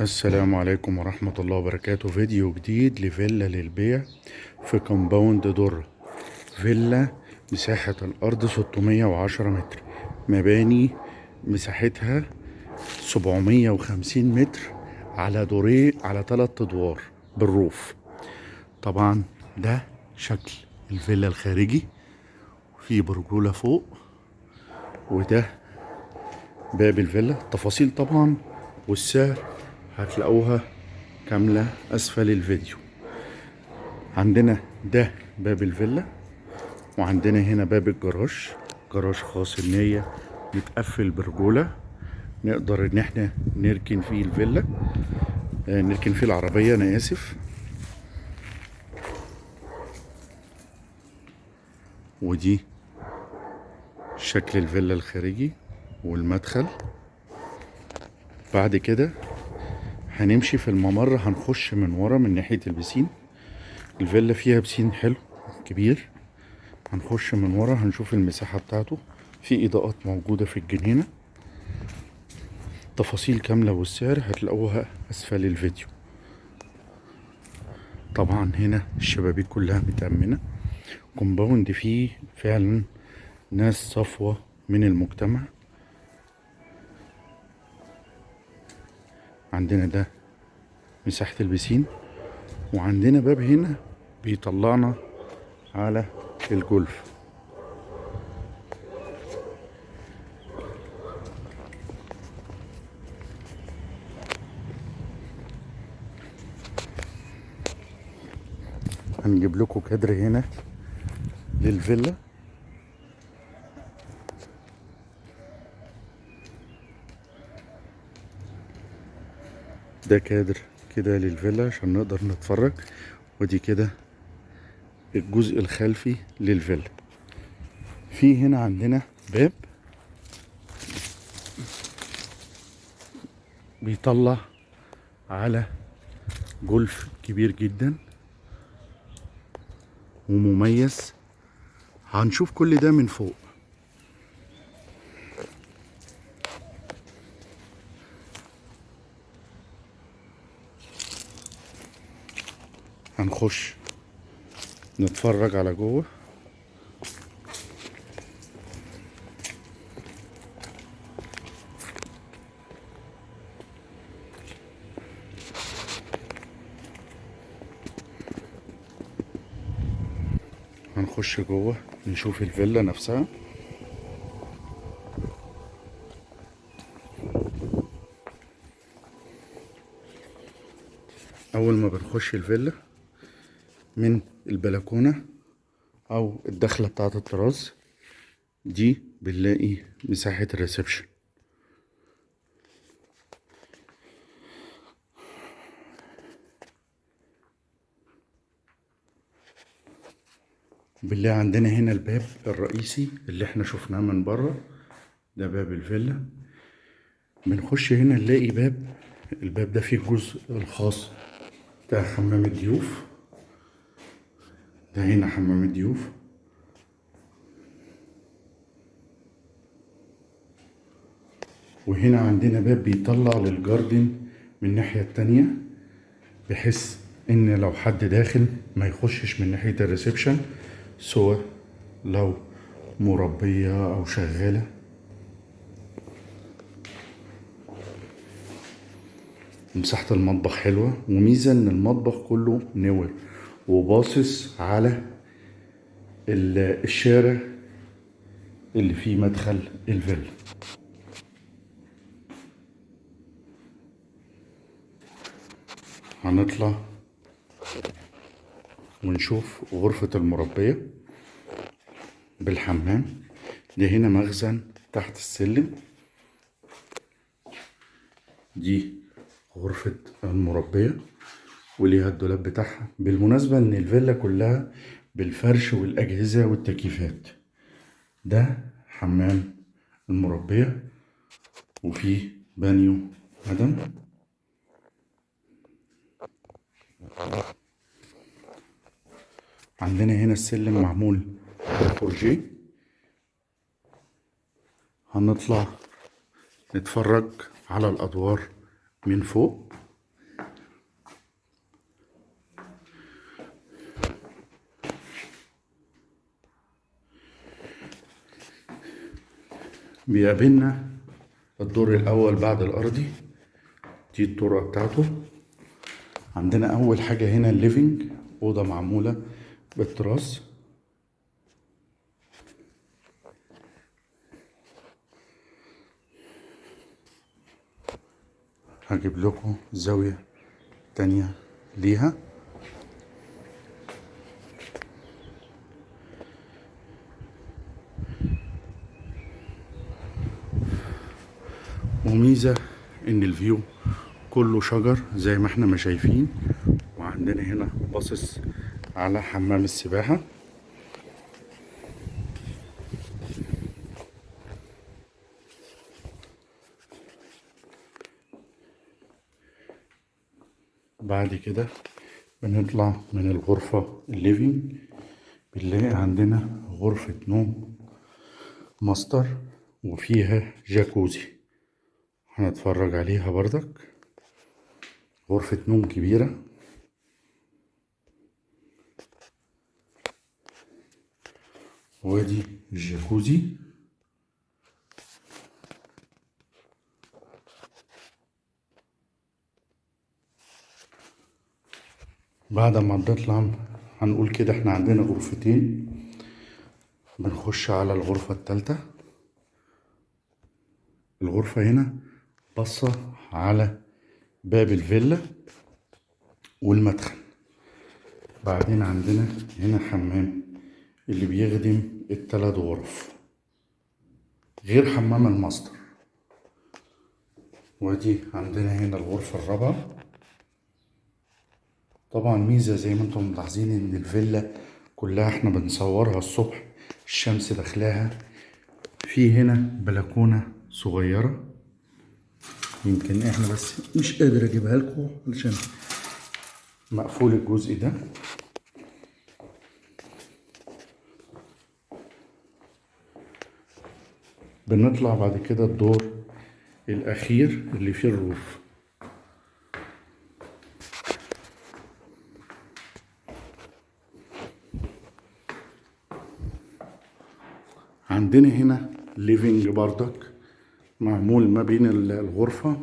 السلام عليكم ورحمة الله وبركاته. فيديو جديد لفيلا للبيع في compound در فيلا مساحة الأرض 610 متر. مباني مساحتها 750 متر على دورين على تلات أدوار بال roof. طبعا ده شكل الفيلا الخارجي في برجولة فوق وده باب الفيلا. تفاصيل طبعا والسعر هتلاقوها كاملة أسفل الفيديو. عندنا ده باب الفيلا وعندنا هنا باب الجراج. جراج خاص إن هي متقفل برجولة. نقدر إن إحنا نركن فيه الفيلا. آه، نركن فيه العربية أنا آسف. ودي شكل الفيلا الخارجي والمدخل. بعد كده هنمشي في الممر هنخش من ورا من ناحية البسين. الفيلا فيها بسين حلو كبير. هنخش من ورا هنشوف المساحة بتاعته. في إضاءات موجودة في الجنينة. تفاصيل كاملة والسعر هتلاقوها أسفل الفيديو. طبعا هنا الشبابيك كلها متأمنة. كومباوند فيه فعلا ناس صفوة من المجتمع. عندنا ده مساحة البسين وعندنا باب هنا بيطلعنا على الجولف. هنجيب لكم كادر هنا للفيلا. ده كادر كده للفيلا عشان نقدر نتفرج. ودي كده الجزء الخلفي للفيلا. في هنا عندنا باب بيطلع على جولف كبير جدا ومميز. هنشوف كل ده من فوق. هنخش نتفرج على جوه. هنخش جوه نشوف الفيلا نفسها. أول ما بنخش الفيلا من البلكونة أو الدخلة بتاعة الطراز. دي بنلاقي مساحة الريسبشن. بنلاقي عندنا هنا الباب الرئيسي اللي إحنا شفناه من بره. ده باب الفيلا. بنخش هنا نلاقي باب. الباب ده فيه الجزء الخاص بتاع حمام الضيوف. ده هنا حمام الضيوف. وهنا عندنا باب بيطلع للجاردن من الناحية التانية بحيث إن لو حد داخل ما يخشش من ناحية الريسبشن سواء لو مربية أو شغالة. مساحة المطبخ حلوة وميزة إن المطبخ كله نور. وباصص على ال- الشارع اللي فيه مدخل الفيلا. هنطلع ونشوف غرفة المربية بالحمام. دي هنا مخزن تحت السلم. دي غرفة المربية. وليها الدولاب بتاعها بالمناسبة إن الفيلا كلها بالفرش والأجهزة والتكييفات. ده حمام المربية وفيه بانيو مدام. عندنا هنا السلم معمول فورجي هنطلع نتفرج على الأدوار من فوق. بيقابلنا. الدور الأول بعد الأرضي دي الطرقة بتاعته. عندنا أول حاجة هنا ال living أوضة معمولة بالتراس. هجيب لكم زاوية تانية ليها. وميزة إن ال view كله شجر زي ما إحنا ما شايفين وعندنا هنا باصص على حمام السباحة. بعد كده بنطلع من الغرفة ال living بنلاقي عندنا غرفة نوم ماستر وفيها جاكوزي. هنتفرج عليها بردك غرفة نوم كبيرة. وادي الجاكوزي. بعد ما بنطلع هنقول كده إحنا عندنا غرفتين. بنخش على الغرفة التالتة. الغرفة هنا بصة على باب الفيلا والمدخل. بعدين عندنا هنا حمام اللي بيخدم التلات غرف. غير حمام الماستر. ودي عندنا هنا الغرفة الرابعة. طبعا ميزة زي ما أنتم ملاحظين إن الفيلا كلها إحنا بنصورها الصبح الشمس داخلاها. في هنا بلكونة صغيرة. يمكن إحنا بس مش قادر أجيبها لكم علشان مقفول الجزء ده. بنطلع بعد كده الدور الأخير اللي فيه ال roof. عندنا هنا living بردك معمول ما بين الغرفة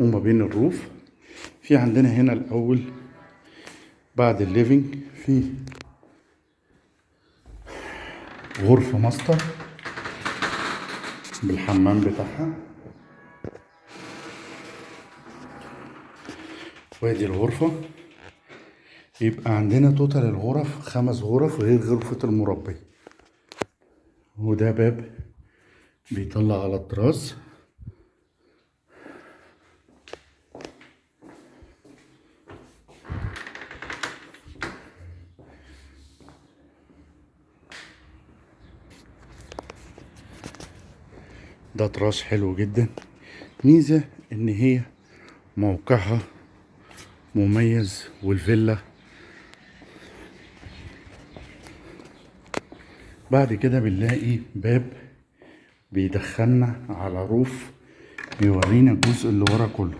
وما بين ال roof. في عندنا هنا الأول بعد ال living في غرفة ماستر بالحمام بتاعها. وادي الغرفة. يبقى عندنا توتال الغرف خمس غرف غير غرفة المربي. وده باب بيطلع على الطراز ده طراز حلو جدا. ميزة إن هي موقعها مميز والفيلا. بعد كده بنلاقي باب بيدخلنا على روف بيورينا الجزء اللي ورا كله.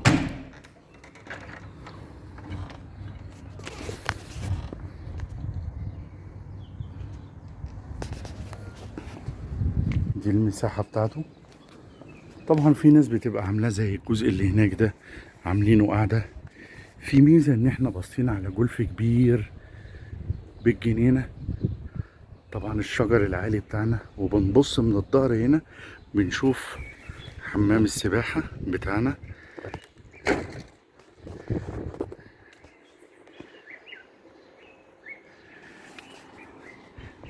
دي المساحة بتاعته. طبعا في ناس بتبقى عاملاه زي الجزء اللي هناك ده عاملينه قاعدة. في ميزة إن إحنا باصين على جولف كبير بالجنينة. طبعا الشجر العالي بتاعنا وبنبص من الظهر هنا بنشوف حمام السباحة بتاعنا.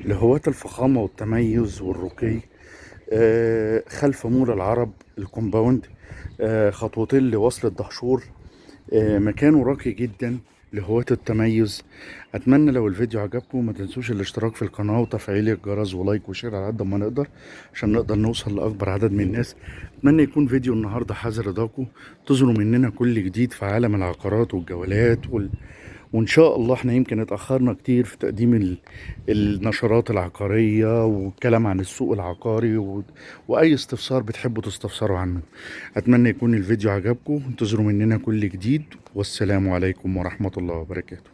لهواة الفخامة والتميز والرقي آه خلف مول العرب ال compound. آه خطوتين لوصلة دهشور. آه مكانه راقي جدا. لهواة التميز. أتمنى لو الفيديو عجبكم ما تنسوش الاشتراك في القناة وتفعيل الجرس و like و share على قد ما نقدر عشان نقدر نوصل لأكبر عدد من الناس. أتمنى يكون فيديو النهاردة حاز رضاكم انتظروا مننا كل جديد في عالم العقارات والجولات وال... وإن شاء الله إحنا يمكن اتأخرنا كتير في تقديم ال... النشرات العقارية والكلام عن السوق العقاري و... وأي استفسار بتحبوا تستفسروا عنه. أتمنى يكون الفيديو عجبكم. انتظروا مننا كل جديد. والسلام عليكم ورحمة الله وبركاته.